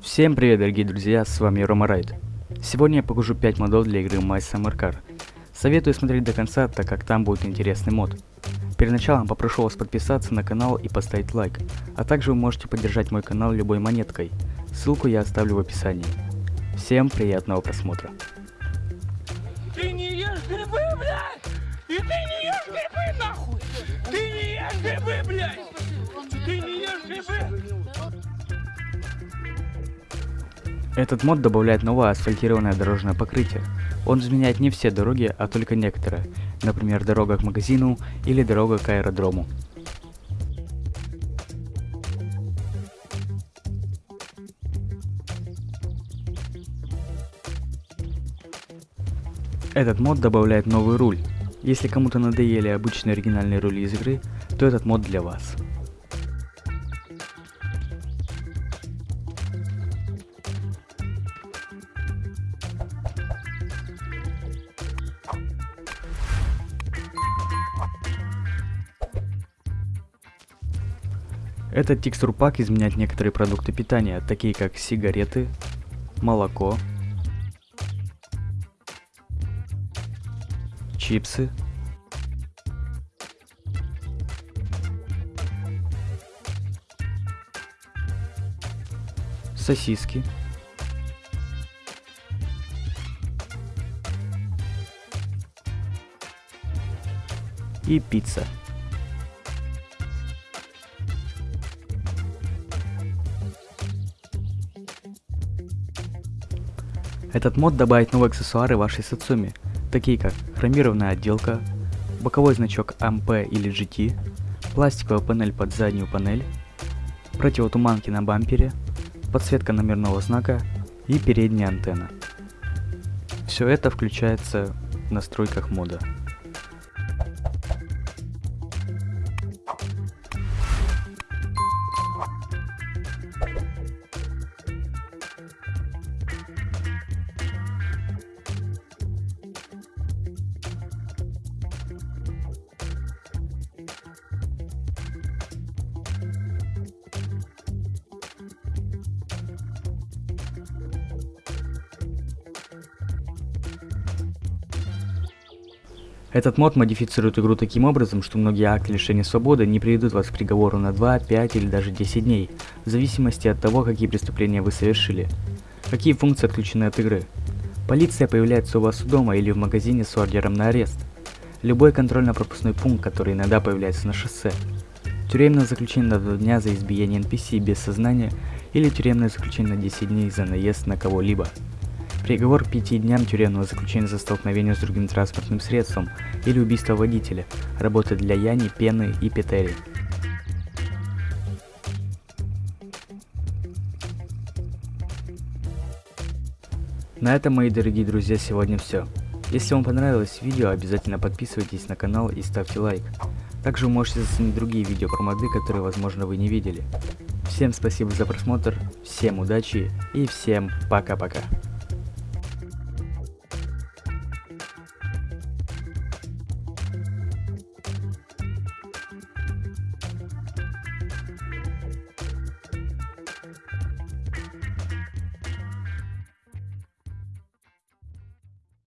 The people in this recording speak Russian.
Всем привет, дорогие друзья, с вами Рома Райд. Сегодня я покажу 5 модов для игры My Summer Car. Советую смотреть до конца, так как там будет интересный мод. Перед началом попрошу вас подписаться на канал и поставить лайк, а также вы можете поддержать мой канал любой монеткой. Ссылку я оставлю в описании. Всем приятного просмотра. Ты не ешь грибы, блядь! И ты не ешь грибы, нахуй! Ты не ешь грибы, блядь! Ты не ешь грибы! Этот мод добавляет новое асфальтированное дорожное покрытие. Он изменяет не все дороги, а только некоторые, например, дорога к магазину или дорога к аэродрому. Этот мод добавляет новый руль. Если кому-то надоели обычные оригинальные рули из игры, то этот мод для вас. Этот текстурпак изменяет некоторые продукты питания, такие как сигареты, молоко, чипсы, сосиски, и пицца. Этот мод добавит новые аксессуары вашей Сацуми, такие как хромированная отделка, боковой значок AMP или GT, пластиковая панель под заднюю панель, противотуманки на бампере, подсветка номерного знака и передняя антенна. Все это включается в настройках мода. Этот мод модифицирует игру таким образом, что многие акты лишения свободы не приведут вас к приговору на 2, 5 или даже 10 дней, в зависимости от того, какие преступления вы совершили. Какие функции отключены от игры. Полиция появляется у вас у дома или в магазине с ордером на арест. Любой контрольно-пропускной пункт, который иногда появляется на шоссе. Тюремное заключение на 2 дня за избиение NPC без сознания или тюремное заключение на 10 дней за наезд на кого-либо. Приговор к пяти дням тюремного заключения за столкновение с другим транспортным средством или убийство водителя. Работа для Яни, Пены и Петери. На этом, мои дорогие друзья, сегодня все. Если вам понравилось видео, обязательно подписывайтесь на канал и ставьте лайк. Также вы можете заценить другие видео про моды, которые, возможно, вы не видели. Всем спасибо за просмотр, всем удачи и всем пока-пока.